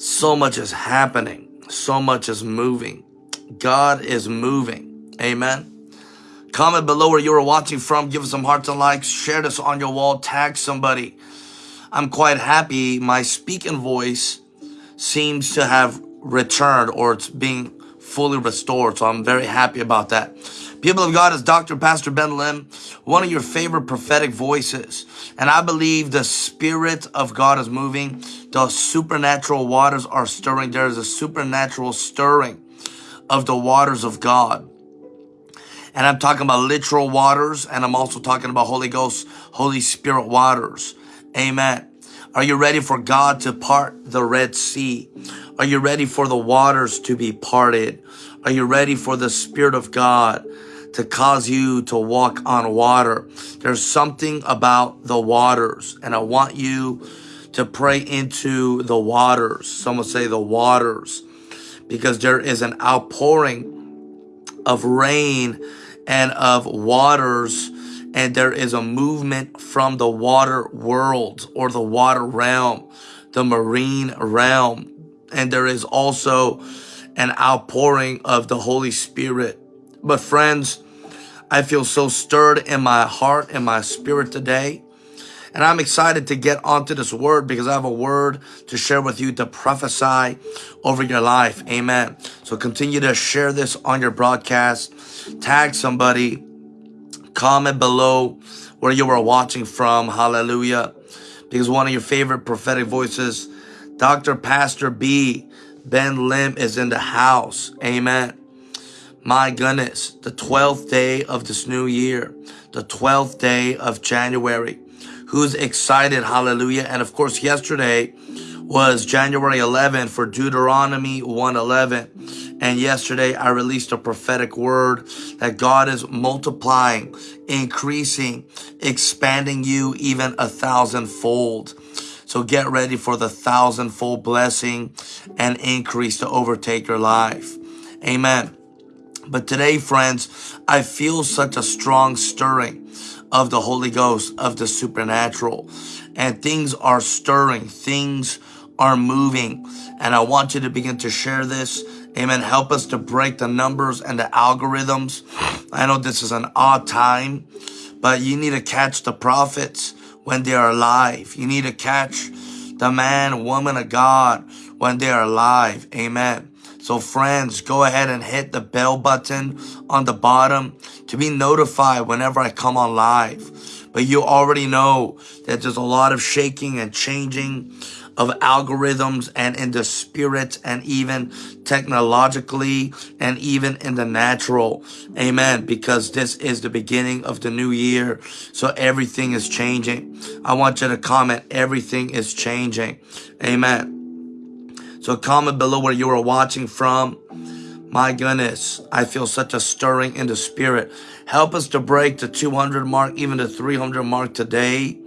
So much is happening. So much is moving. God is moving. Amen. Comment below where you are watching from. Give us some hearts and likes. Share this on your wall. Tag somebody. I'm quite happy. My speaking voice seems to have returned or it's being fully restored. So I'm very happy about that. People of God is Dr. Pastor Ben Lim, one of your favorite prophetic voices. And I believe the Spirit of God is moving. The supernatural waters are stirring. There is a supernatural stirring of the waters of God. And I'm talking about literal waters, and I'm also talking about Holy Ghost, Holy Spirit waters. Amen. Are you ready for God to part the Red Sea? Are you ready for the waters to be parted? Are you ready for the Spirit of God to cause you to walk on water. There's something about the waters, and I want you to pray into the waters. Some Someone say the waters, because there is an outpouring of rain and of waters, and there is a movement from the water world or the water realm, the marine realm, and there is also an outpouring of the Holy Spirit but friends, I feel so stirred in my heart and my spirit today. And I'm excited to get onto this word because I have a word to share with you to prophesy over your life. Amen. So continue to share this on your broadcast. Tag somebody. Comment below where you are watching from. Hallelujah. Because one of your favorite prophetic voices, Dr. Pastor B. Ben Lim is in the house. Amen. My goodness, the 12th day of this new year, the 12th day of January. Who's excited? Hallelujah. And of course, yesterday was January 11th for Deuteronomy 111. And yesterday I released a prophetic word that God is multiplying, increasing, expanding you even a thousandfold. So get ready for the thousandfold blessing and increase to overtake your life. Amen. But today, friends, I feel such a strong stirring of the Holy Ghost, of the supernatural. And things are stirring, things are moving. And I want you to begin to share this. Amen. Help us to break the numbers and the algorithms. I know this is an odd time, but you need to catch the prophets when they are alive. You need to catch the man, woman of God when they are alive. Amen. So friends, go ahead and hit the bell button on the bottom to be notified whenever I come on live. But you already know that there's a lot of shaking and changing of algorithms and in the spirit and even technologically and even in the natural. Amen. Because this is the beginning of the new year. So everything is changing. I want you to comment, everything is changing. Amen. So comment below where you are watching from. My goodness, I feel such a stirring in the spirit. Help us to break the 200 mark, even the 300 mark today.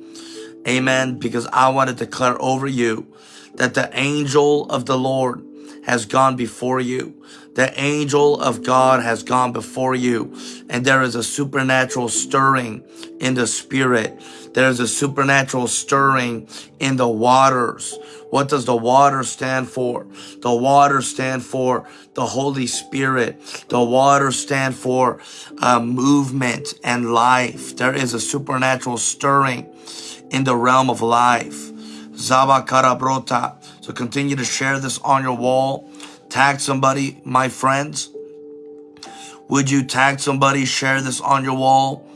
Amen. Because I want to declare over you that the angel of the Lord has gone before you. The angel of God has gone before you. And there is a supernatural stirring in the spirit. There is a supernatural stirring in the waters. What does the water stand for? The water stand for the Holy Spirit. The water stand for uh, movement and life. There is a supernatural stirring in the realm of life. Zaba Karabrota. So continue to share this on your wall. Tag somebody, my friends. Would you tag somebody, share this on your wall?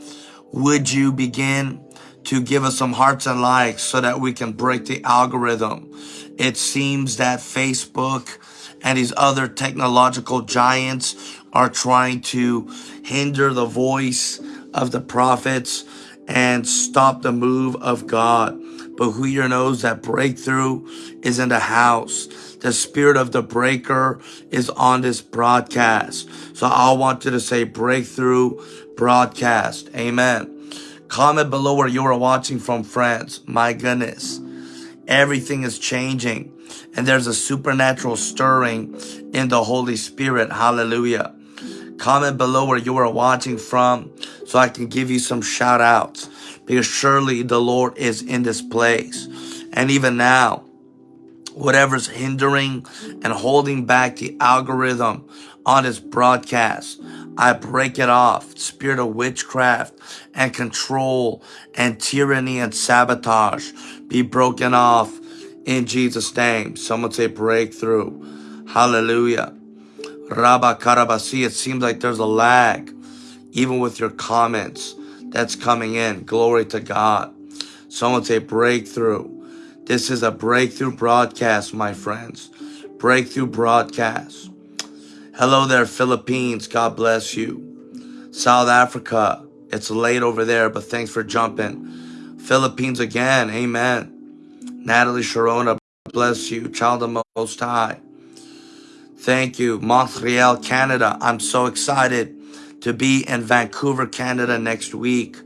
Would you begin to give us some hearts and likes so that we can break the algorithm? It seems that Facebook and these other technological giants are trying to hinder the voice of the prophets and stop the move of God. But who here knows that breakthrough is in the house? The spirit of the breaker is on this broadcast. So I want you to say breakthrough broadcast. Amen. Comment below where you are watching from, friends. My goodness. Everything is changing. And there's a supernatural stirring in the Holy Spirit. Hallelujah. Comment below where you are watching from so I can give you some shout outs because surely the Lord is in this place. And even now, whatever's hindering and holding back the algorithm on this broadcast. I break it off. Spirit of witchcraft and control and tyranny and sabotage be broken off in Jesus' name. Someone say breakthrough. Hallelujah. Rabba Karabasi, it seems like there's a lag, even with your comments that's coming in. Glory to God. Someone say breakthrough. This is a breakthrough broadcast, my friends. Breakthrough broadcast. Hello there, Philippines. God bless you. South Africa. It's late over there, but thanks for jumping. Philippines again. Amen. Natalie Sharona, bless you. Child of Most High. Thank you. Montreal, Canada. I'm so excited to be in Vancouver, Canada next week.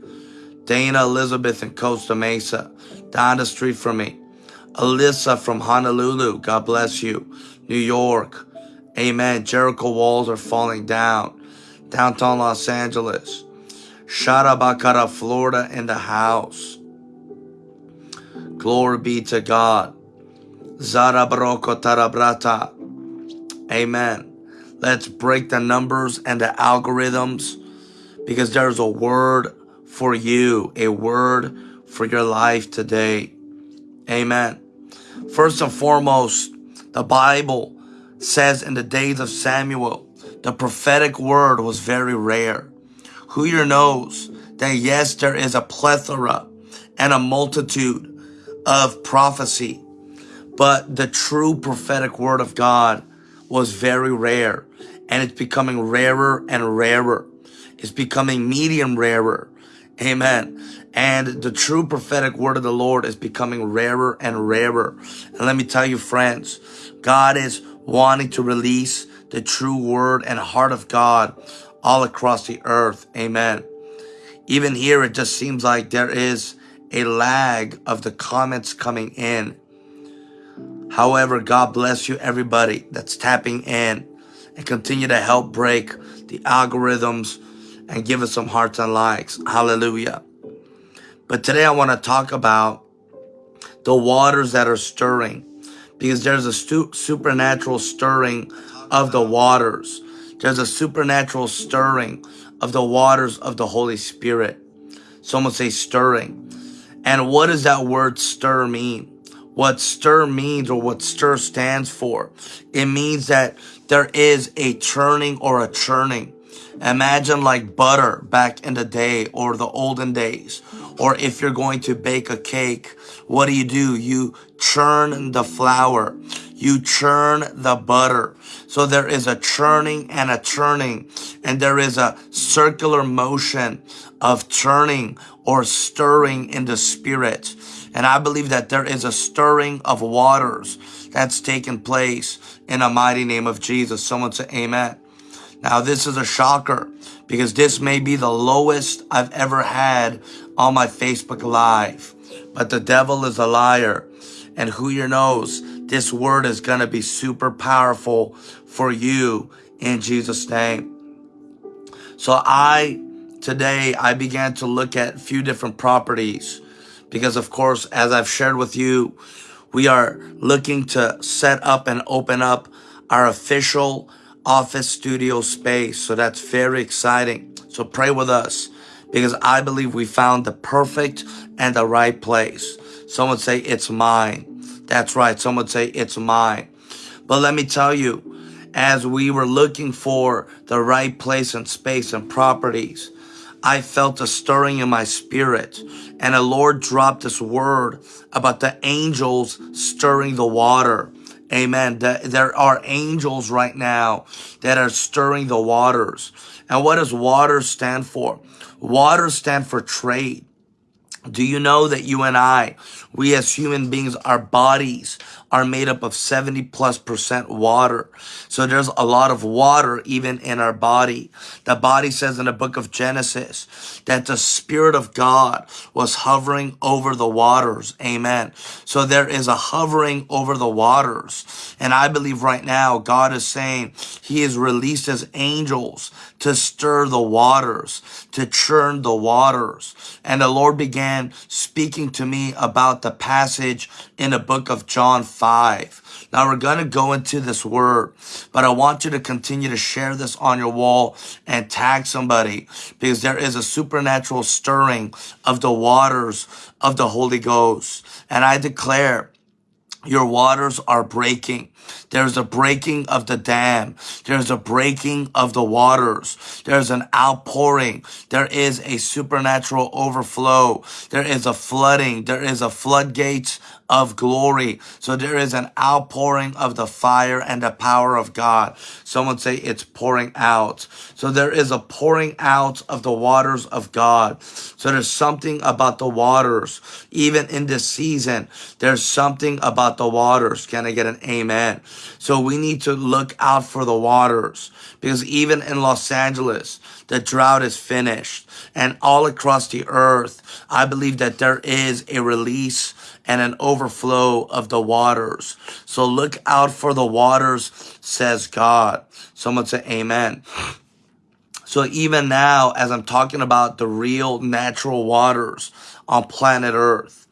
Dana Elizabeth in Costa Mesa. Down the street from me. Alyssa from Honolulu. God bless you. New York. Amen. Jericho walls are falling down. Downtown Los Angeles. Sharabacara, Florida in the house. Glory be to God. Zarabroko Tarabrata. Amen. Let's break the numbers and the algorithms because there's a word for you, a word for your life today. Amen. First and foremost, the Bible says in the days of Samuel, the prophetic word was very rare. Who here knows that yes, there is a plethora and a multitude of prophecy, but the true prophetic word of God was very rare and it's becoming rarer and rarer. It's becoming medium rarer. Amen. And the true prophetic word of the Lord is becoming rarer and rarer. And let me tell you, friends, God is wanting to release the true word and heart of God all across the earth. Amen. Even here, it just seems like there is a lag of the comments coming in. However, God bless you, everybody that's tapping in and continue to help break the algorithms and give us some hearts and likes. Hallelujah. But today I want to talk about the waters that are stirring because there's a supernatural stirring of the waters. There's a supernatural stirring of the waters of the Holy Spirit. Someone say stirring. And what does that word stir mean? What stir means or what stir stands for? It means that there is a churning or a churning. Imagine like butter back in the day or the olden days. Or if you're going to bake a cake, what do you do? You churn the flour. You churn the butter. So there is a churning and a churning and there is a circular motion of churning or stirring in the spirit. And I believe that there is a stirring of waters that's taken place in the mighty name of Jesus. Someone say amen. Now this is a shocker because this may be the lowest I've ever had on my Facebook Live. But the devil is a liar. And who here knows, this word is going to be super powerful for you in Jesus' name. So I today I began to look at a few different properties because of course, as I've shared with you, we are looking to set up and open up our official office studio space. So that's very exciting. So pray with us because I believe we found the perfect and the right place. Someone say it's mine. That's right. Someone say it's mine. But let me tell you, as we were looking for the right place and space and properties, I felt a stirring in my spirit and the Lord dropped this word about the angels stirring the water. Amen. There are angels right now that are stirring the waters. And what does water stand for? Water stand for trade. Do you know that you and I, we as human beings, our bodies are made up of 70 plus percent water. So there's a lot of water even in our body. The body says in the book of Genesis that the Spirit of God was hovering over the waters. Amen. So there is a hovering over the waters. And I believe right now God is saying he has released his angels to stir the waters, to churn the waters. And the Lord began speaking to me about about the passage in the book of John 5. Now we're going to go into this word, but I want you to continue to share this on your wall and tag somebody because there is a supernatural stirring of the waters of the Holy Ghost. And I declare your waters are breaking. There's a breaking of the dam. There's a breaking of the waters. There's an outpouring. There is a supernatural overflow. There is a flooding. There is a floodgates of glory. So there is an outpouring of the fire and the power of God. Someone say it's pouring out. So there is a pouring out of the waters of God. So there's something about the waters. Even in this season, there's something about the waters. Can I get an amen? So we need to look out for the waters because even in Los Angeles, the drought is finished and all across the earth, I believe that there is a release and an overflow of the waters. So look out for the waters, says God. Someone say amen. So even now, as I'm talking about the real natural waters on planet earth,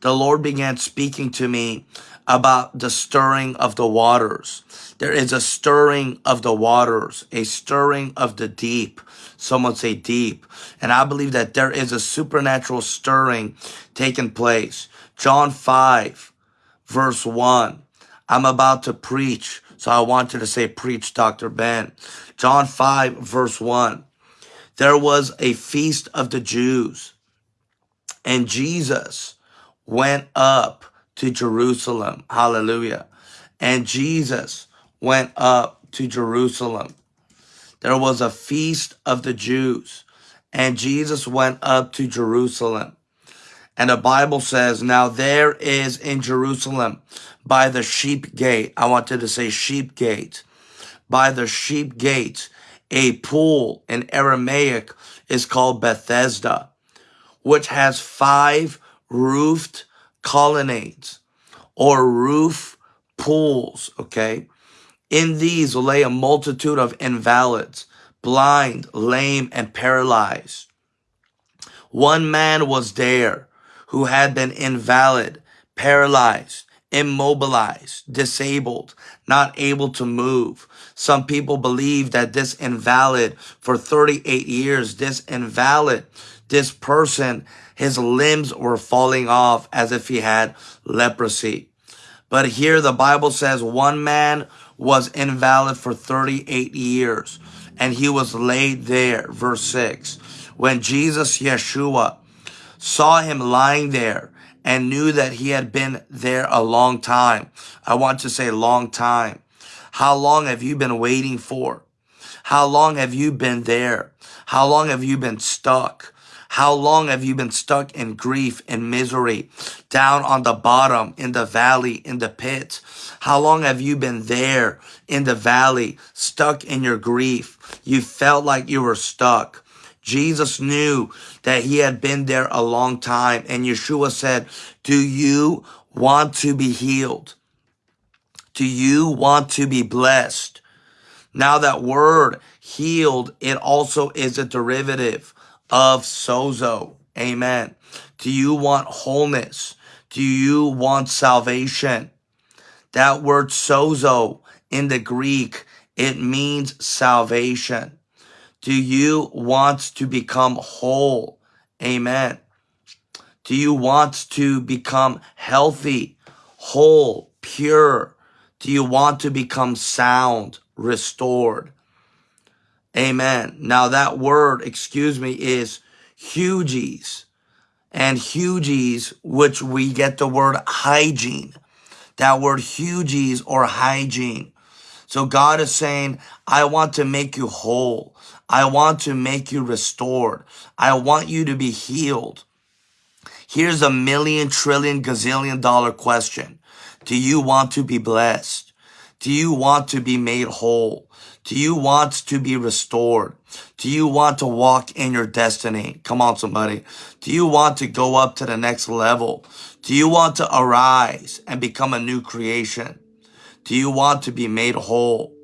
the Lord began speaking to me about the stirring of the waters. There is a stirring of the waters, a stirring of the deep. Someone say deep. And I believe that there is a supernatural stirring taking place. John 5, verse 1. I'm about to preach, so I wanted to say preach, Dr. Ben. John 5, verse 1. There was a feast of the Jews, and Jesus went up to Jerusalem. Hallelujah. And Jesus went up to Jerusalem. There was a feast of the Jews, and Jesus went up to Jerusalem. And the Bible says, now there is in Jerusalem by the sheep gate. I wanted to say sheep gate. By the sheep gate, a pool in Aramaic is called Bethesda, which has five roofed colonnades or roof pools. Okay. In these lay a multitude of invalids, blind, lame, and paralyzed. One man was there who had been invalid, paralyzed, immobilized, disabled, not able to move. Some people believe that this invalid for 38 years, this invalid, this person, his limbs were falling off as if he had leprosy. But here the Bible says one man was invalid for 38 years and he was laid there. Verse 6. When Jesus, Yeshua, saw him lying there and knew that he had been there a long time. I want to say long time. How long have you been waiting for? How long have you been there? How long have you been stuck? How long have you been stuck in grief and misery, down on the bottom, in the valley, in the pit? How long have you been there in the valley, stuck in your grief? You felt like you were stuck. Jesus knew that he had been there a long time. And Yeshua said, do you want to be healed? Do you want to be blessed? Now that word healed, it also is a derivative of sozo. Amen. Do you want wholeness? Do you want salvation? That word sozo in the Greek, it means salvation. Do you want to become whole? Amen. Do you want to become healthy, whole, pure? Do you want to become sound, restored? Amen. Now that word, excuse me, is hugies. And hugies, which we get the word hygiene. That word hugies or hygiene. So God is saying, I want to make you whole. I want to make you restored. I want you to be healed. Here's a million, trillion, gazillion dollar question. Do you want to be blessed? Do you want to be made whole? Do you want to be restored? Do you want to walk in your destiny? Come on, somebody. Do you want to go up to the next level? Do you want to arise and become a new creation? Do you want to be made whole?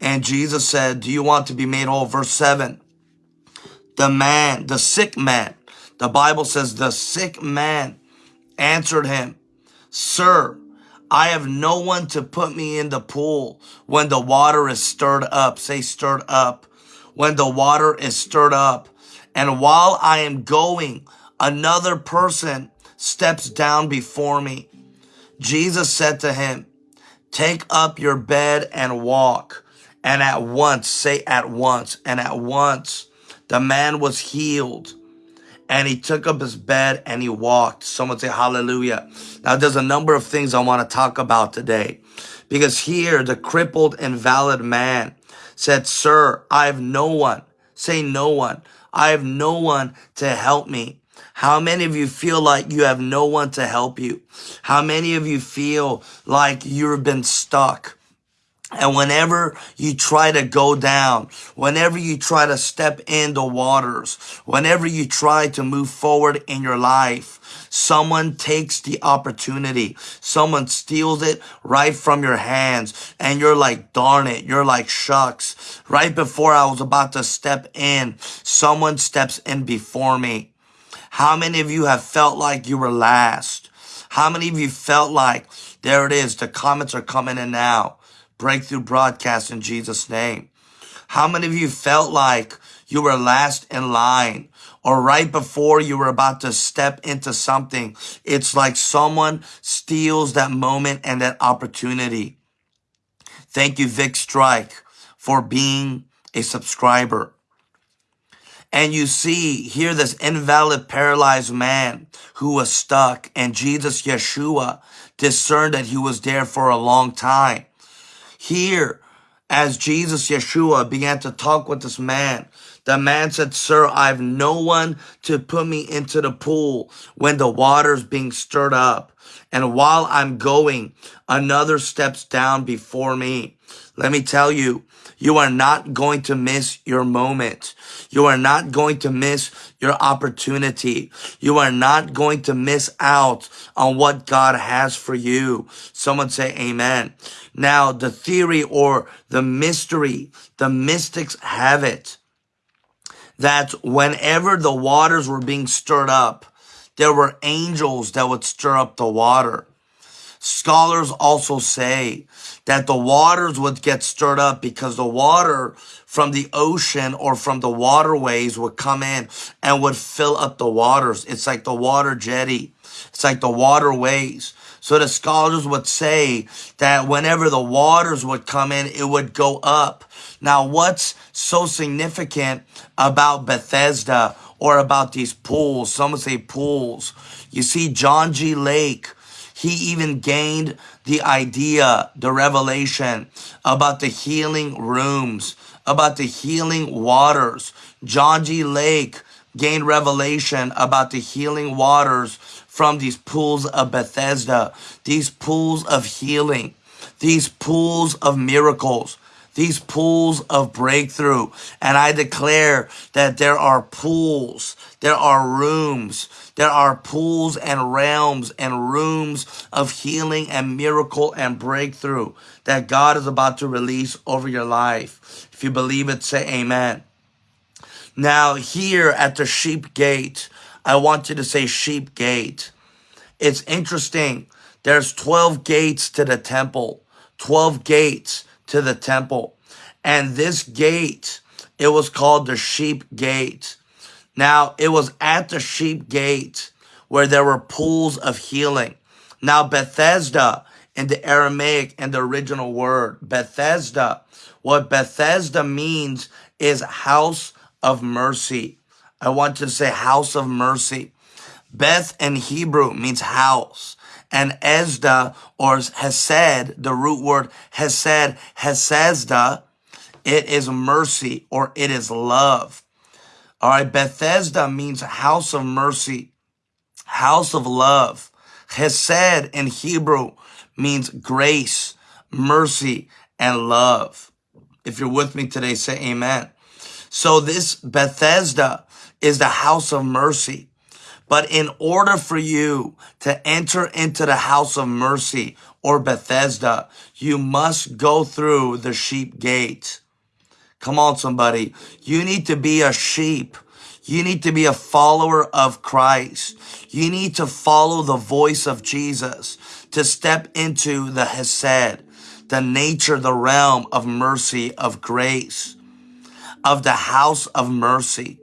And Jesus said, do you want to be made whole? Verse 7. The man, the sick man, the Bible says the sick man answered him, Sir, I have no one to put me in the pool when the water is stirred up. Say stirred up. When the water is stirred up. And while I am going, another person steps down before me. Jesus said to him, Take up your bed and walk. And at once, say at once, and at once, the man was healed and he took up his bed and he walked. Someone say hallelujah. Now there's a number of things I want to talk about today because here the crippled invalid man said, sir, I have no one. Say no one. I have no one to help me. How many of you feel like you have no one to help you? How many of you feel like you've been stuck? And whenever you try to go down, whenever you try to step in the waters, whenever you try to move forward in your life, someone takes the opportunity. Someone steals it right from your hands. And you're like, darn it. You're like, shucks. Right before I was about to step in, someone steps in before me. How many of you have felt like you were last? How many of you felt like, there it is, the comments are coming in now breakthrough broadcast in Jesus' name. How many of you felt like you were last in line or right before you were about to step into something? It's like someone steals that moment and that opportunity. Thank you, Vic Strike, for being a subscriber. And you see here this invalid paralyzed man who was stuck and Jesus Yeshua discerned that he was there for a long time. Here, as Jesus Yeshua began to talk with this man, the man said, Sir, I have no one to put me into the pool when the water's being stirred up. And while I'm going, another steps down before me. Let me tell you, you are not going to miss your moment. You are not going to miss your opportunity. You are not going to miss out on what God has for you. Someone say amen. Now, the theory or the mystery, the mystics have it that whenever the waters were being stirred up, there were angels that would stir up the water. Scholars also say that the waters would get stirred up because the water from the ocean or from the waterways would come in and would fill up the waters. It's like the water jetty. It's like the waterways. So the scholars would say that whenever the waters would come in, it would go up. Now, what's so significant about Bethesda or about these pools? Some would say pools. You see, John G. Lake, he even gained the idea, the revelation about the healing rooms, about the healing waters. John G. Lake gained revelation about the healing waters from these pools of Bethesda, these pools of healing, these pools of miracles these pools of breakthrough. And I declare that there are pools, there are rooms, there are pools and realms and rooms of healing and miracle and breakthrough that God is about to release over your life. If you believe it, say amen. Now, here at the sheep gate, I want you to say sheep gate. It's interesting. There's 12 gates to the temple, 12 gates to the temple. And this gate, it was called the sheep gate. Now, it was at the sheep gate where there were pools of healing. Now, Bethesda in the Aramaic and the original word, Bethesda, what Bethesda means is house of mercy. I want to say house of mercy. Beth in Hebrew means house and Esda or Hesed, the root word Hesed, Hesesda, it is mercy or it is love. All right, Bethesda means house of mercy, house of love. Hesed in Hebrew means grace, mercy, and love. If you're with me today, say amen. So this Bethesda is the house of mercy. But in order for you to enter into the house of mercy or Bethesda, you must go through the sheep gate. Come on, somebody. You need to be a sheep. You need to be a follower of Christ. You need to follow the voice of Jesus to step into the Hesed, the nature, the realm of mercy, of grace, of the house of mercy.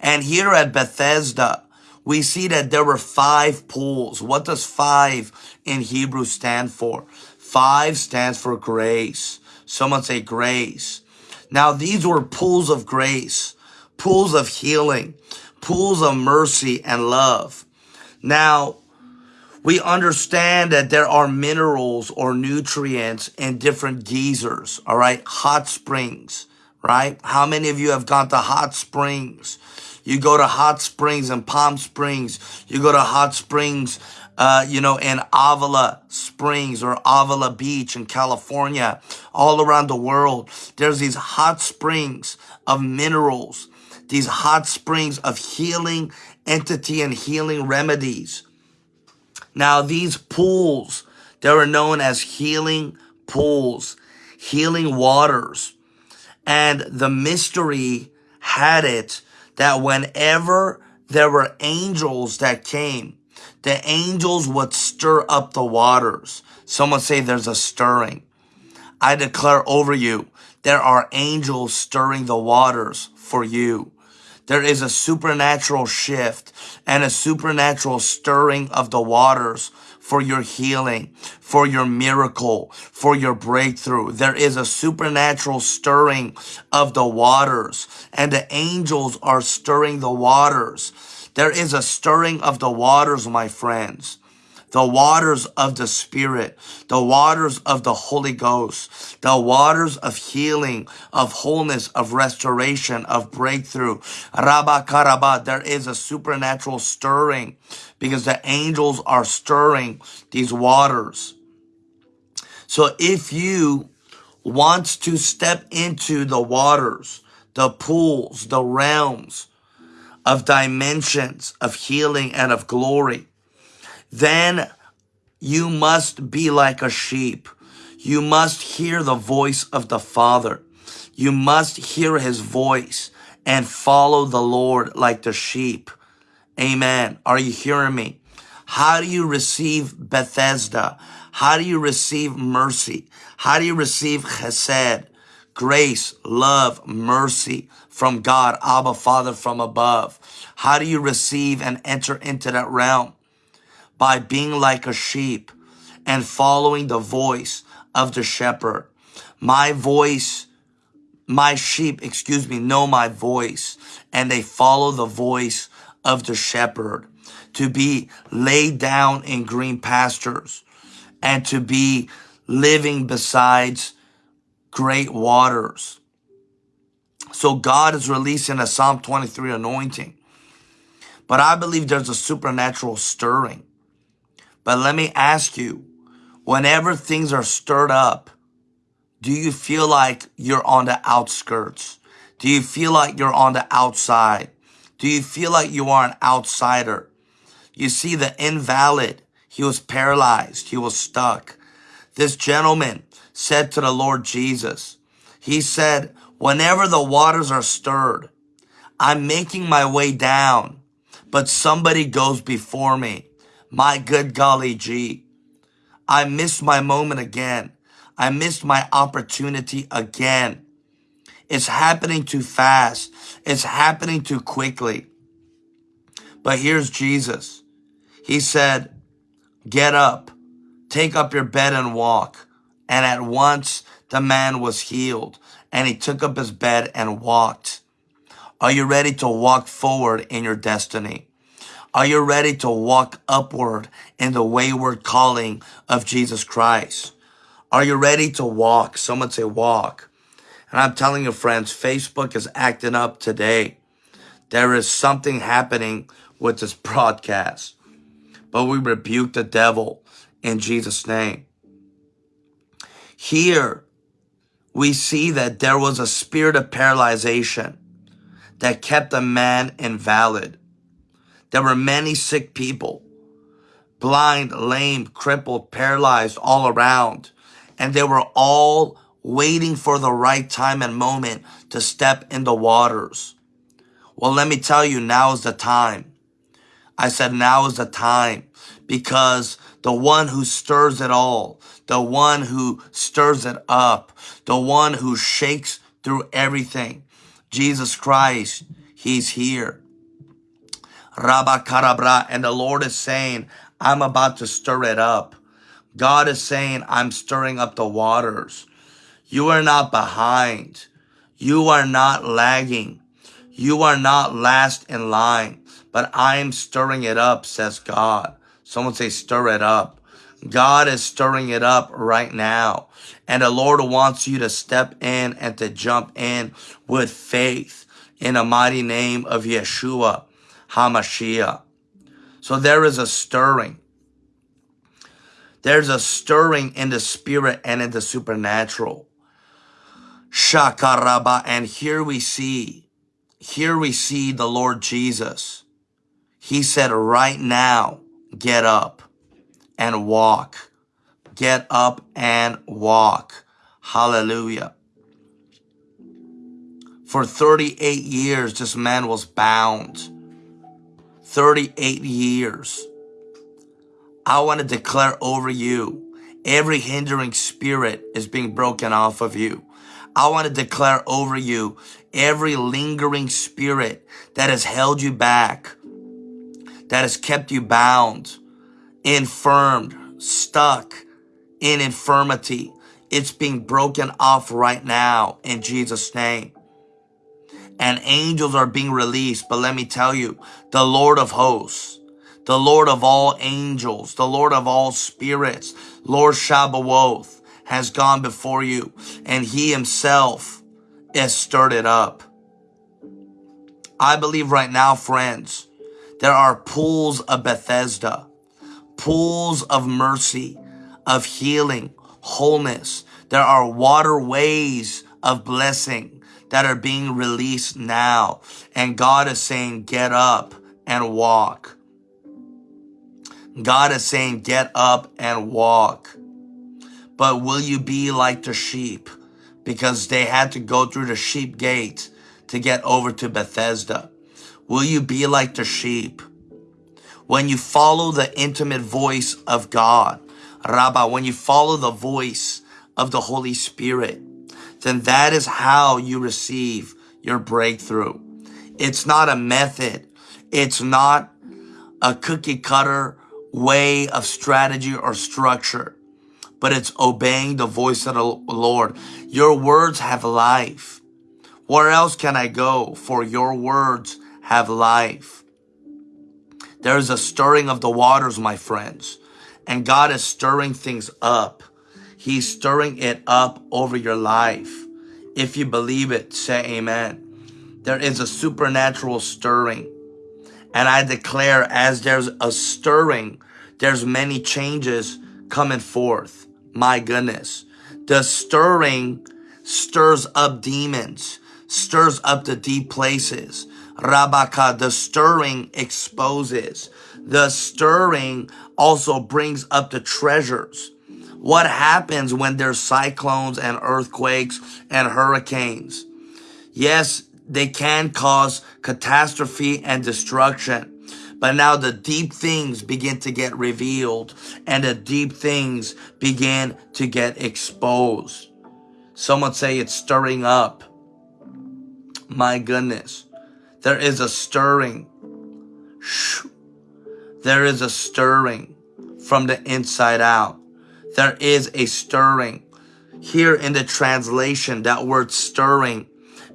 And here at Bethesda, we see that there were five pools. What does five in Hebrew stand for? Five stands for grace. Someone say grace. Now, these were pools of grace, pools of healing, pools of mercy and love. Now, we understand that there are minerals or nutrients in different geysers, all right? Hot springs, right? How many of you have gone to hot springs? You go to hot springs in Palm Springs. You go to hot springs, uh, you know, in Avila Springs or Avila Beach in California, all around the world. There's these hot springs of minerals, these hot springs of healing entity and healing remedies. Now, these pools, they were known as healing pools, healing waters. And the mystery had it that whenever there were angels that came, the angels would stir up the waters. Someone say there's a stirring. I declare over you, there are angels stirring the waters for you. There is a supernatural shift and a supernatural stirring of the waters for your healing, for your miracle, for your breakthrough. There is a supernatural stirring of the waters and the angels are stirring the waters. There is a stirring of the waters, my friends the waters of the Spirit, the waters of the Holy Ghost, the waters of healing, of wholeness, of restoration, of breakthrough. Rabba Karaba, there is a supernatural stirring because the angels are stirring these waters. So if you want to step into the waters, the pools, the realms of dimensions of healing and of glory, then you must be like a sheep. You must hear the voice of the Father. You must hear his voice and follow the Lord like the sheep. Amen. Are you hearing me? How do you receive Bethesda? How do you receive mercy? How do you receive chesed, grace, love, mercy from God, Abba Father from above? How do you receive and enter into that realm? By being like a sheep and following the voice of the shepherd. My voice, my sheep, excuse me, know my voice and they follow the voice of the shepherd to be laid down in green pastures and to be living besides great waters. So God is releasing a Psalm 23 anointing. But I believe there's a supernatural stirring. But let me ask you, whenever things are stirred up, do you feel like you're on the outskirts? Do you feel like you're on the outside? Do you feel like you are an outsider? You see the invalid, he was paralyzed, he was stuck. This gentleman said to the Lord Jesus, he said, whenever the waters are stirred, I'm making my way down, but somebody goes before me. My good golly gee. I missed my moment again. I missed my opportunity again. It's happening too fast. It's happening too quickly. But here's Jesus. He said, get up, take up your bed and walk. And at once the man was healed and he took up his bed and walked. Are you ready to walk forward in your destiny? Are you ready to walk upward in the wayward calling of Jesus Christ? Are you ready to walk? Someone say walk. And I'm telling you, friends, Facebook is acting up today. There is something happening with this broadcast. But we rebuke the devil in Jesus' name. Here, we see that there was a spirit of paralyzation that kept the man invalid. There were many sick people, blind, lame, crippled, paralyzed all around. And they were all waiting for the right time and moment to step in the waters. Well, let me tell you, now is the time. I said, now is the time because the one who stirs it all, the one who stirs it up, the one who shakes through everything, Jesus Christ, he's here. Rabba Karabra, and the Lord is saying, I'm about to stir it up. God is saying, I'm stirring up the waters. You are not behind. You are not lagging. You are not last in line, but I am stirring it up, says God. Someone say, stir it up. God is stirring it up right now. And the Lord wants you to step in and to jump in with faith in the mighty name of Yeshua HaMashiach. So there is a stirring. There's a stirring in the spirit and in the supernatural. Shakaraba. And here we see, here we see the Lord Jesus. He said, right now, get up and walk. Get up and walk. Hallelujah. For 38 years, this man was bound. 38 years. I want to declare over you, every hindering spirit is being broken off of you. I want to declare over you, every lingering spirit that has held you back, that has kept you bound, infirmed, stuck in infirmity. It's being broken off right now in Jesus' name. And angels are being released. But let me tell you, the Lord of hosts, the Lord of all angels, the Lord of all spirits, Lord Shabbawoth has gone before you and he himself has stirred it up. I believe right now, friends, there are pools of Bethesda, pools of mercy, of healing, wholeness. There are waterways of blessing that are being released now. And God is saying, get up and walk. God is saying, get up and walk. But will you be like the sheep? Because they had to go through the sheep gate to get over to Bethesda. Will you be like the sheep? When you follow the intimate voice of God, Rabbah, when you follow the voice of the Holy Spirit, then that is how you receive your breakthrough. It's not a method. It's not a cookie cutter way of strategy or structure, but it's obeying the voice of the Lord. Your words have life. Where else can I go? For your words have life. There is a stirring of the waters, my friends, and God is stirring things up. He's stirring it up over your life. If you believe it, say amen. There is a supernatural stirring. And I declare as there's a stirring, there's many changes coming forth. My goodness. The stirring stirs up demons, stirs up the deep places. Rabaka, the stirring exposes. The stirring also brings up the treasures. What happens when there's cyclones and earthquakes and hurricanes? Yes, they can cause catastrophe and destruction. But now the deep things begin to get revealed and the deep things begin to get exposed. Someone say it's stirring up. My goodness. There is a stirring. There is a stirring from the inside out. There is a stirring. Here in the translation, that word stirring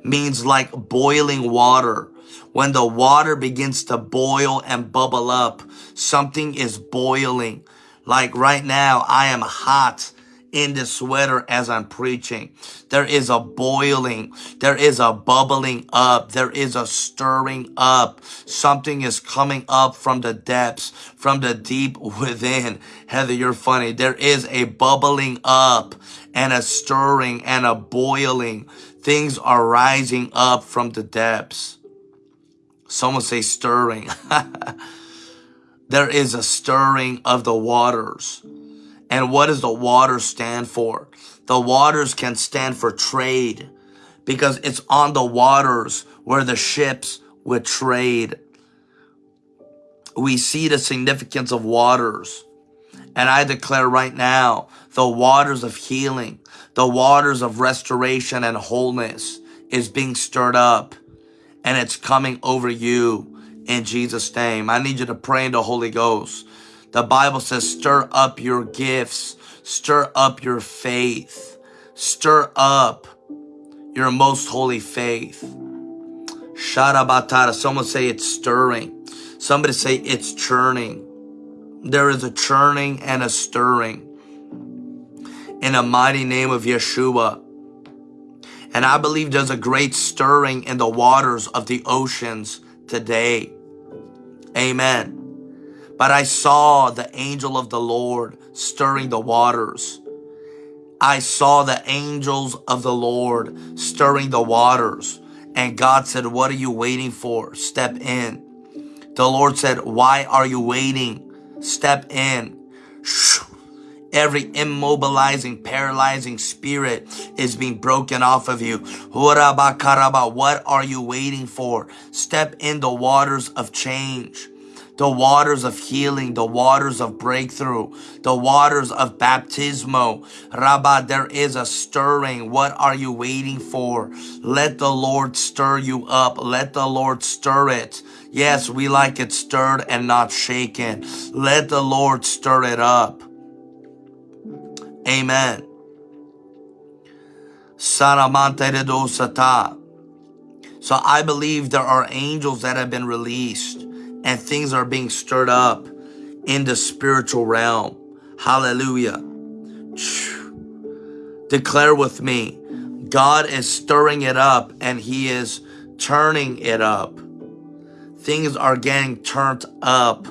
means like boiling water. When the water begins to boil and bubble up, something is boiling. Like right now, I am hot in the sweater as I'm preaching. There is a boiling. There is a bubbling up. There is a stirring up. Something is coming up from the depths, from the deep within. Heather, you're funny. There is a bubbling up and a stirring and a boiling. Things are rising up from the depths. Someone say stirring. there is a stirring of the waters. And what does the water stand for? The waters can stand for trade because it's on the waters where the ships with trade. We see the significance of waters. And I declare right now, the waters of healing, the waters of restoration and wholeness is being stirred up and it's coming over you in Jesus' name. I need you to pray in the Holy Ghost. The Bible says, stir up your gifts, stir up your faith, stir up your most holy faith. Sharabatara. Someone say it's stirring. Somebody say it's churning. There is a churning and a stirring. In the mighty name of Yeshua. And I believe there's a great stirring in the waters of the oceans today. Amen. But I saw the angel of the Lord stirring the waters. I saw the angels of the Lord stirring the waters. And God said, What are you waiting for? Step in. The Lord said, Why are you waiting? Step in. Every immobilizing, paralyzing spirit is being broken off of you. What are you waiting for? Step in the waters of change the waters of healing, the waters of breakthrough, the waters of baptismo. Rabba, there is a stirring. What are you waiting for? Let the Lord stir you up. Let the Lord stir it. Yes, we like it stirred and not shaken. Let the Lord stir it up. Amen. So I believe there are angels that have been released and things are being stirred up in the spiritual realm. Hallelujah. Declare with me, God is stirring it up and he is turning it up. Things are getting turned up,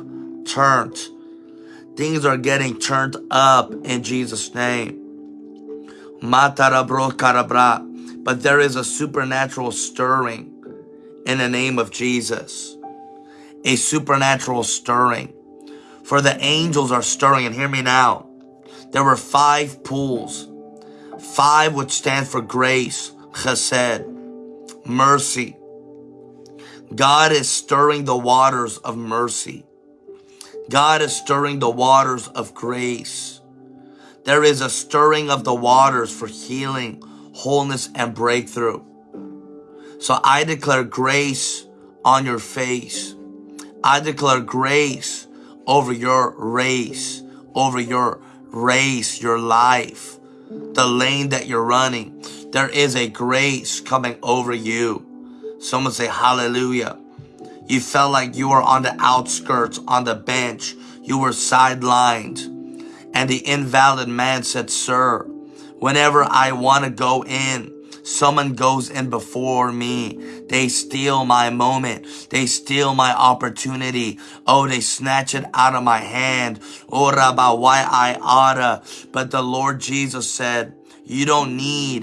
turned. Things are getting turned up in Jesus' name. But there is a supernatural stirring in the name of Jesus a supernatural stirring. For the angels are stirring, and hear me now. There were five pools, five which stand for grace, chesed, mercy. God is stirring the waters of mercy. God is stirring the waters of grace. There is a stirring of the waters for healing, wholeness, and breakthrough. So I declare grace on your face. I declare grace over your race, over your race, your life, the lane that you're running. There is a grace coming over you. Someone say hallelujah. You felt like you were on the outskirts, on the bench. You were sidelined. And the invalid man said, sir, whenever I want to go in, Someone goes in before me. They steal my moment. They steal my opportunity. Oh, they snatch it out of my hand. Oh, Rabbi, why I oughta. But the Lord Jesus said, you don't need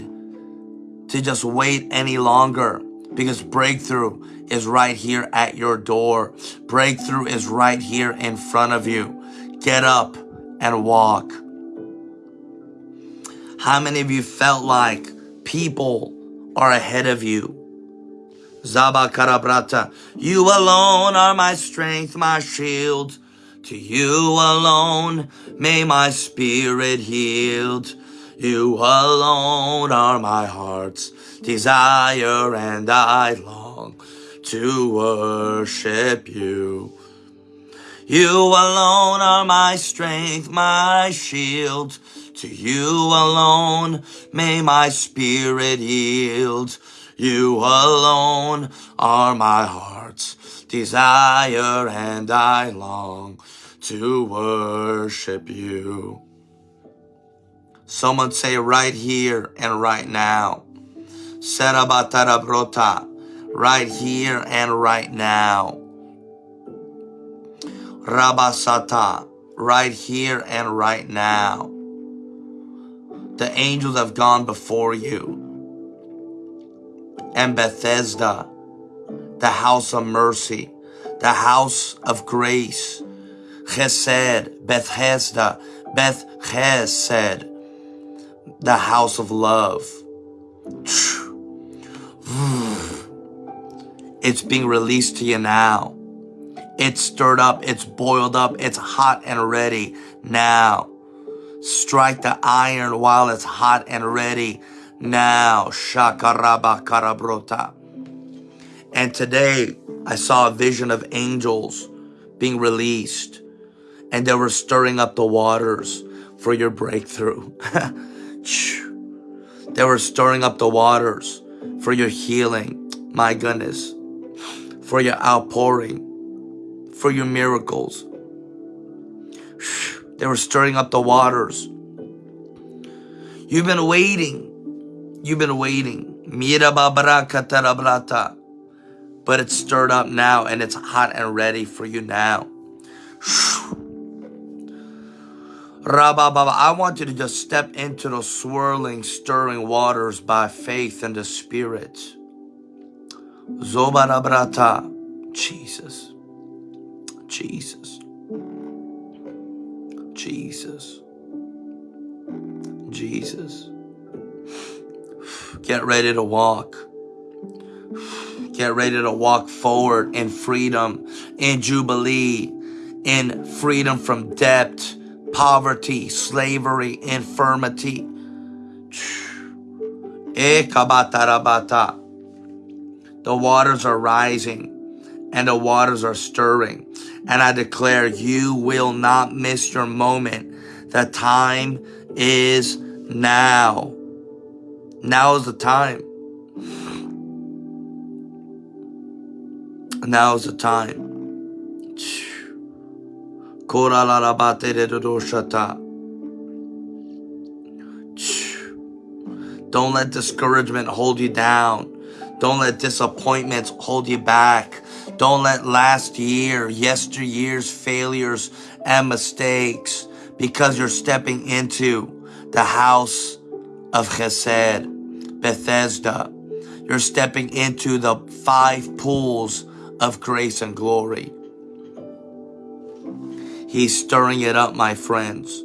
to just wait any longer because breakthrough is right here at your door. Breakthrough is right here in front of you. Get up and walk. How many of you felt like people are ahead of you. Zaba Karabrata, you alone are my strength, my shield. To you alone may my spirit yield. You alone are my heart's desire, and I long to worship you. You alone are my strength, my shield. To you alone may my spirit yield. You alone are my heart's desire and I long to worship you. Someone say right here and right now. Serabatarabrota. Right here and right now. Rabasata. Right here and right now. The angels have gone before you. And Bethesda, the house of mercy, the house of grace, Chesed, Bethesda, Beth Chesed, the house of love. It's being released to you now. It's stirred up, it's boiled up, it's hot and ready now. Strike the iron while it's hot and ready now. Shakaraba karabrota. And today I saw a vision of angels being released and they were stirring up the waters for your breakthrough. they were stirring up the waters for your healing. My goodness. For your outpouring. For your miracles. They were stirring up the waters. You've been waiting. You've been waiting. But it's stirred up now and it's hot and ready for you now. Rabababa, I want you to just step into the swirling, stirring waters by faith in the Spirit. Zobarabrata. Jesus. Jesus. Jesus. Jesus. Get ready to walk. Get ready to walk forward in freedom, in jubilee, in freedom from debt, poverty, slavery, infirmity. Eh, the waters are rising and the waters are stirring. And I declare you will not miss your moment. The time is now. Now is the time. Now is the time. Don't let discouragement hold you down. Don't let disappointments hold you back. Don't let last year, yesteryear's failures and mistakes, because you're stepping into the house of Chesed, Bethesda. You're stepping into the five pools of grace and glory. He's stirring it up, my friends.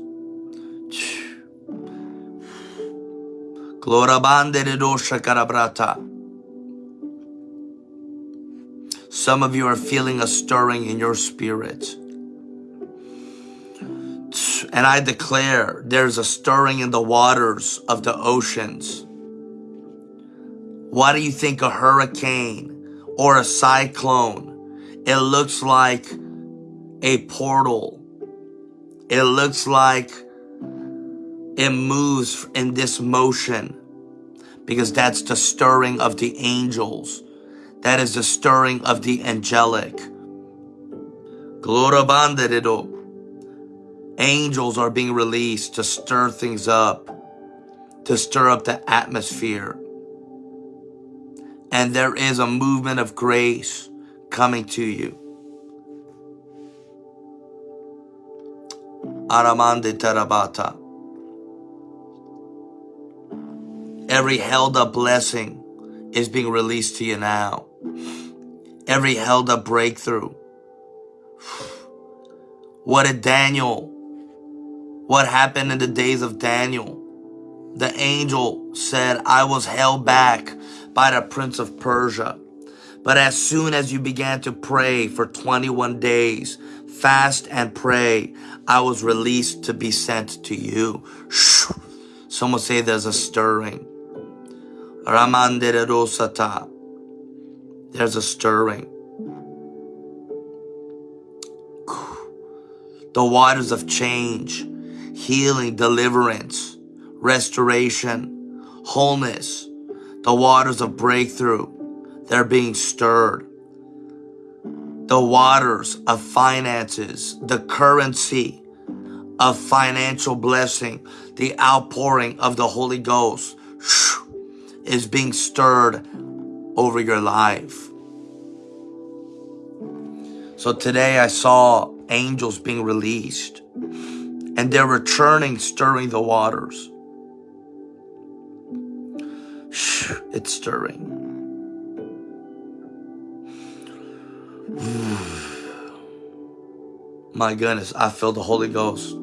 Some of you are feeling a stirring in your spirit. And I declare there's a stirring in the waters of the oceans. Why do you think a hurricane or a cyclone. It looks like a portal. It looks like it moves in this motion because that's the stirring of the angels. That is the stirring of the angelic. Angels are being released to stir things up, to stir up the atmosphere and there is a movement of grace coming to you. Aramande Tarabata. Every held up blessing is being released to you now. Every held up breakthrough. What did Daniel, what happened in the days of Daniel? The angel said, I was held back by the prince of Persia. But as soon as you began to pray for 21 days, fast and pray, I was released to be sent to you. Someone say there's a stirring. There's a stirring. The waters of change, healing, deliverance, restoration, wholeness, the waters of breakthrough, they're being stirred. The waters of finances, the currency of financial blessing, the outpouring of the Holy Ghost is being stirred over your life. So today I saw angels being released and they're returning, stirring the waters. It's stirring. My goodness, I feel the Holy Ghost.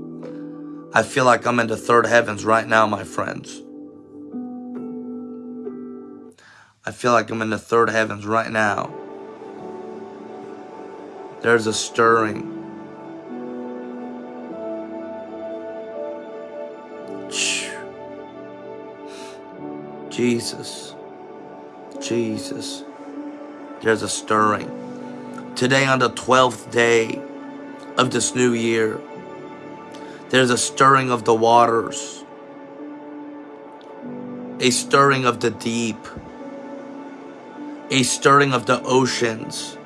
I feel like I'm in the third heavens right now, my friends. I feel like I'm in the third heavens right now. There's a stirring. Jesus. Jesus. There's a stirring. Today on the 12th day of this new year, there's a stirring of the waters. A stirring of the deep. A stirring of the oceans.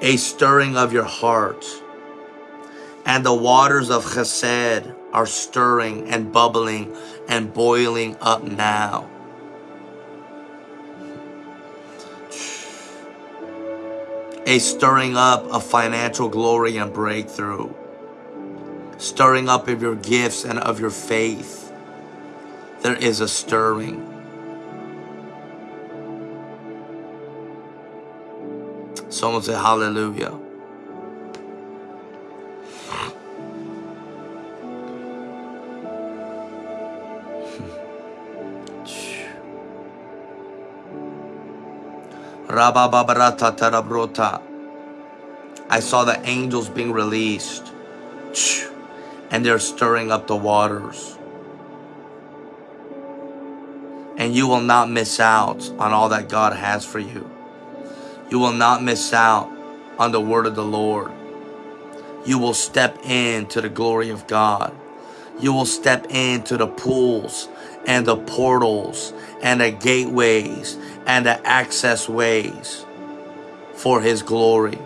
A stirring of your heart. And the waters of chesed are stirring and bubbling and boiling up now. a stirring up of financial glory and breakthrough, stirring up of your gifts and of your faith. There is a stirring. Someone say hallelujah. I saw the angels being released and they're stirring up the waters. And you will not miss out on all that God has for you. You will not miss out on the word of the Lord. You will step into the glory of God. You will step into the pools and the portals and the gateways and the access ways for his glory.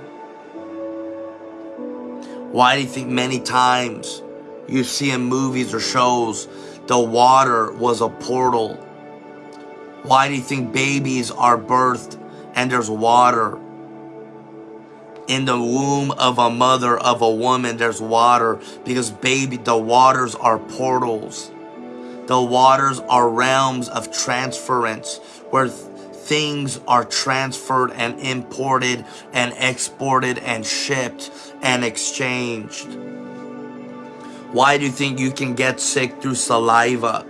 Why do you think many times you see in movies or shows the water was a portal? Why do you think babies are birthed and there's water? In the womb of a mother, of a woman, there's water because baby, the waters are portals. The waters are realms of transference where things are transferred and imported and exported and shipped and exchanged. Why do you think you can get sick through saliva?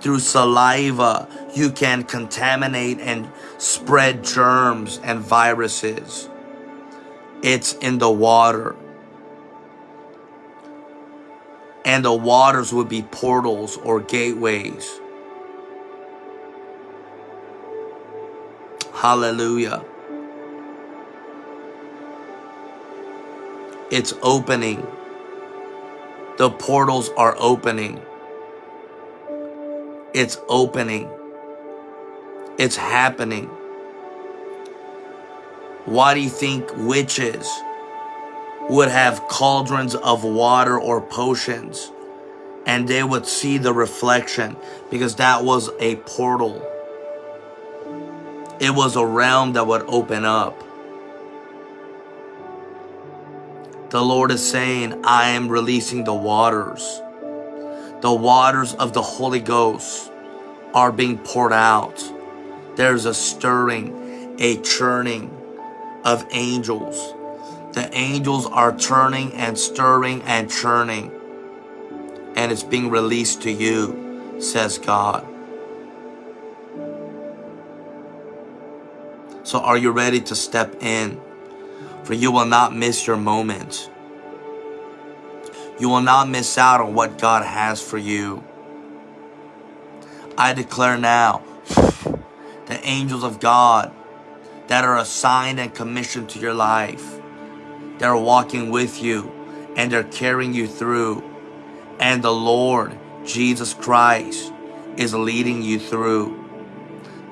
Through saliva, you can contaminate and spread germs and viruses. It's in the water. And the waters would be portals or gateways Hallelujah. It's opening. The portals are opening. It's opening. It's happening. Why do you think witches would have cauldrons of water or potions and they would see the reflection because that was a portal it was a realm that would open up. The Lord is saying, I am releasing the waters. The waters of the Holy Ghost are being poured out. There's a stirring, a churning of angels. The angels are turning and stirring and churning. And it's being released to you, says God. So are you ready to step in? For you will not miss your moment. You will not miss out on what God has for you. I declare now, the angels of God that are assigned and commissioned to your life, they're walking with you and they're carrying you through. And the Lord, Jesus Christ, is leading you through.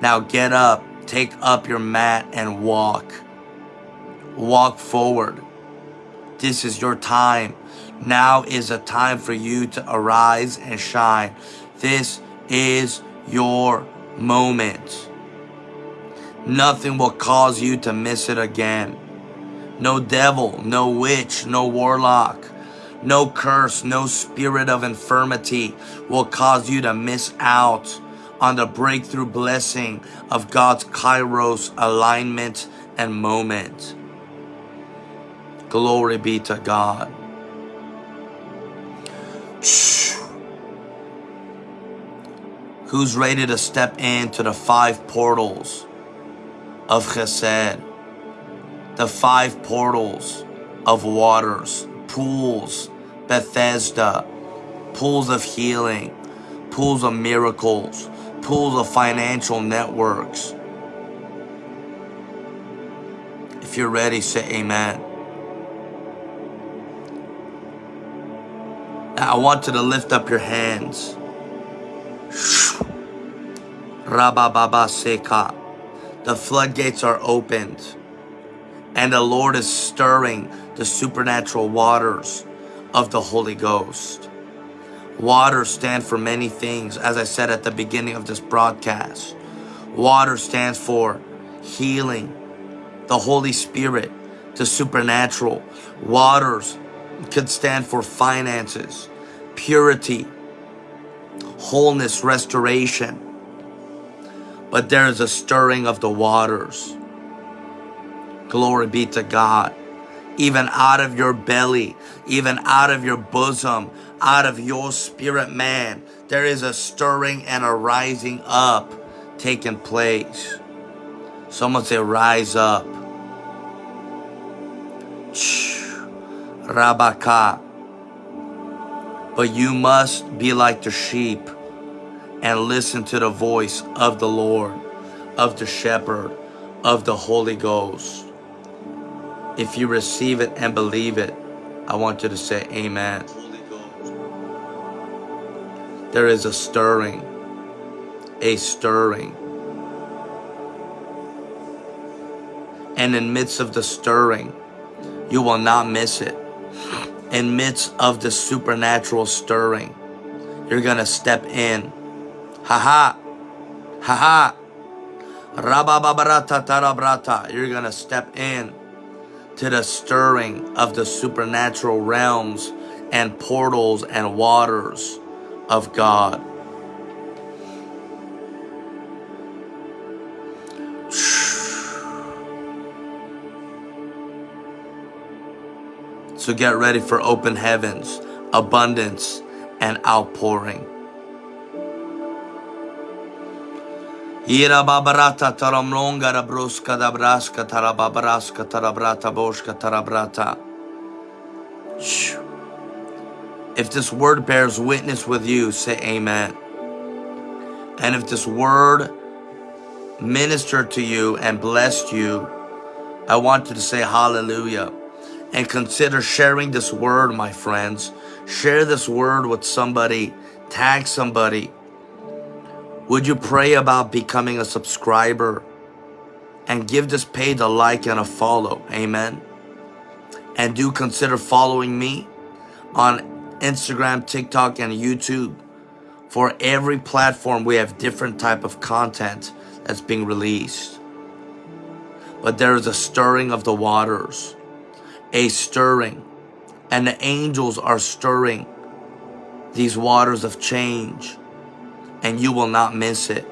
Now get up Take up your mat and walk. Walk forward. This is your time. Now is a time for you to arise and shine. This is your moment. Nothing will cause you to miss it again. No devil, no witch, no warlock, no curse, no spirit of infirmity will cause you to miss out on the breakthrough blessing of God's kairos alignment and moment. Glory be to God. Who's ready to step into the five portals of Chesed? the five portals of waters, pools, Bethesda, pools of healing, pools of miracles, pools of financial networks. If you're ready, say amen. I want you to lift up your hands. Rabababa Seka. The floodgates are opened, and the Lord is stirring the supernatural waters of the Holy Ghost. Water stand for many things, as I said at the beginning of this broadcast. Water stands for healing, the Holy Spirit, the supernatural. Waters could stand for finances, purity, wholeness, restoration. But there is a stirring of the waters. Glory be to God. Even out of your belly, even out of your bosom, out of your spirit man, there is a stirring and a rising up taking place. Someone say, rise up. Rabaka. But you must be like the sheep and listen to the voice of the Lord, of the shepherd, of the Holy Ghost. If you receive it and believe it, I want you to say amen. There is a stirring, a stirring. And in midst of the stirring, you will not miss it. In midst of the supernatural stirring, you're to step in. Ha ha. Ha ha. Rabababarata tarabrata. You're going to step in to the stirring of the supernatural realms and portals and waters of God. So get ready for open heavens, abundance, and outpouring. Ira babarata rabruska tarababraska tarabrata tarabrata. If this word bears witness with you, say amen. And if this word ministered to you and blessed you, I want you to say hallelujah and consider sharing this word, my friends. Share this word with somebody, tag somebody. Would you pray about becoming a subscriber and give this page a like and a follow? Amen. And do consider following me on Instagram, TikTok, and YouTube. For every platform, we have different type of content that's being released. But there is a stirring of the waters a stirring, and the angels are stirring these waters of change, and you will not miss it,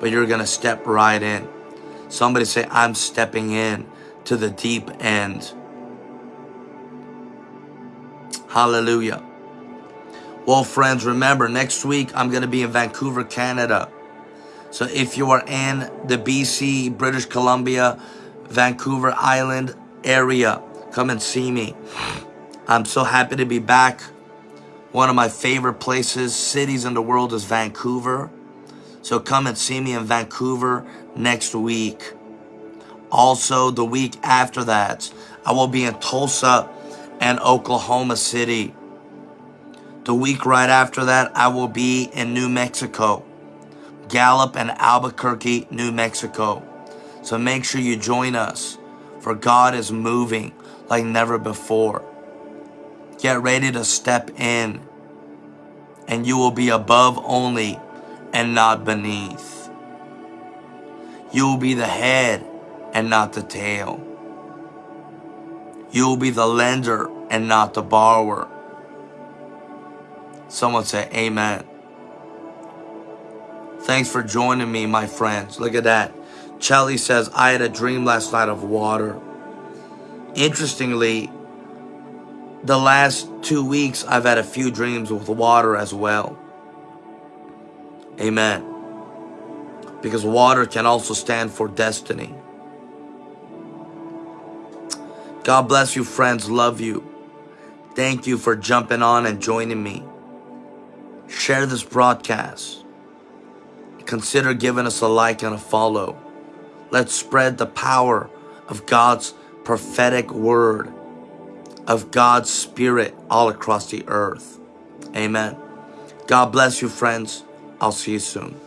but you're going to step right in. Somebody say, I'm stepping in to the deep end. Hallelujah. Well, friends, remember, next week I'm going to be in Vancouver, Canada. So if you are in the BC, British Columbia, Vancouver Island area, Come and see me. I'm so happy to be back. One of my favorite places, cities in the world is Vancouver. So come and see me in Vancouver next week. Also, the week after that, I will be in Tulsa and Oklahoma City. The week right after that, I will be in New Mexico, Gallup and Albuquerque, New Mexico. So make sure you join us, for God is moving like never before. Get ready to step in, and you will be above only and not beneath. You will be the head and not the tail. You will be the lender and not the borrower. Someone say, Amen. Thanks for joining me, my friends. Look at that. Chelly says, I had a dream last night of water. Interestingly, the last two weeks I've had a few dreams with water as well. Amen. Because water can also stand for destiny. God bless you, friends. Love you. Thank you for jumping on and joining me. Share this broadcast. Consider giving us a like and a follow. Let's spread the power of God's prophetic word, of God's spirit all across the earth. Amen. God bless you, friends. I'll see you soon.